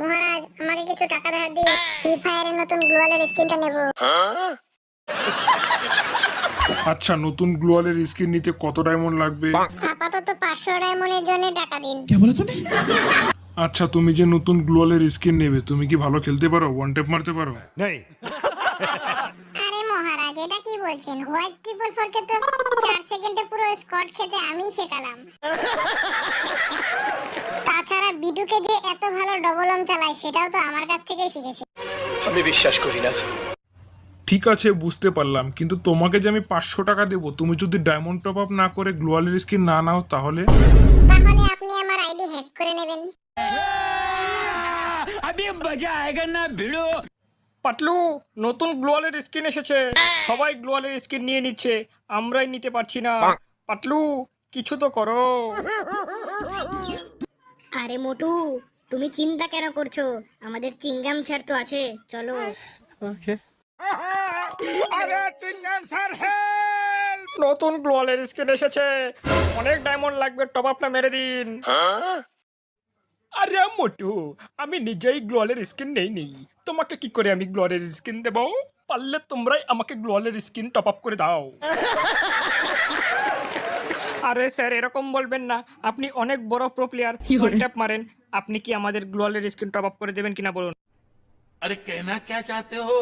মহারাজ আমাকে কিছু টাকা ধার দিন ফ্রি ফায়ারের নতুন গ্লোয়ালের স্কিনটা নেব। আচ্ছা নতুন গ্লোয়ালের স্কিন নিতে কত ডায়মন্ড লাগবে? আপাতত পাঁচশো ডায়মন্ডের জন্য টাকা দিন। কে বলে তুমি আচ্ছা তুমি যে নতুন গ্লোয়ালের স্কিন নেবে তুমি কি ভালো খেলতে পারো? ওয়ান টেপ মারতে পারো? नहीं আরে মহারাজ এটা কি বলছেন? হোয়াইট ট্রিপল ফোর কে তো চার সেকেন্ডে পুরো স্কট খেতে আমি শেখালাম। বিডুকে যে এত ভালো ডবল অম চালায় সেটাও তো আমার কাছ থেকেই শিখেছে। আমি বিশ্বাস করি না। ঠিক আছে বুঝতে পারলাম। কিন্তু তোমাকে যে আমি পাঁচশো টাকা দেবো তুমি যদি ডায়মন্ড টপ আপ না করে গ্লোয়ালের স্কিন না নাও তাহলে? তাহলে আপনি আমার আইডি হ্যাক করে নেবেন। পাটলু নতুন গ্লোয়ালের স্কিন এসেছে। সবাই গ্লোয়ালের স্কিন নিয়ে নিচ্ছে। আমরাই নিতে পারছি না। পাটলু কিছু তো করো। আরে মোটু তুমি চিন্তা কেন করছ? আমাদের চিংগাম স্যার তো আছে চলো। আরে চিংগাম স্যার হেল্প নতুন গ্লোয়ালের স্কিন এসেছে। অনেক ডায়মন্ড লাগবে টপ আপটা মেরে দিন। আরে মোটু আমি নিজেই গ্লোয়ালের স্কিন নেই নেই তোমাকে কি করে আমি গ্লোয়ালের স্কিন দেবো? পারলে তোমরাই আমাকে গ্লোয়ালের স্কিন টপ আপ করে দাও। আরে স্যার এরকম বলবেন না। আপনি অনেক বড় প্রো প্লেয়ার ট্যাপ মারেন। আপনি কি আমাদের গ্লোয়ালের স্ক্রিন টপ আপ করে দেবেন কিনা বলুন। আরে কেনা কে চাতে হো?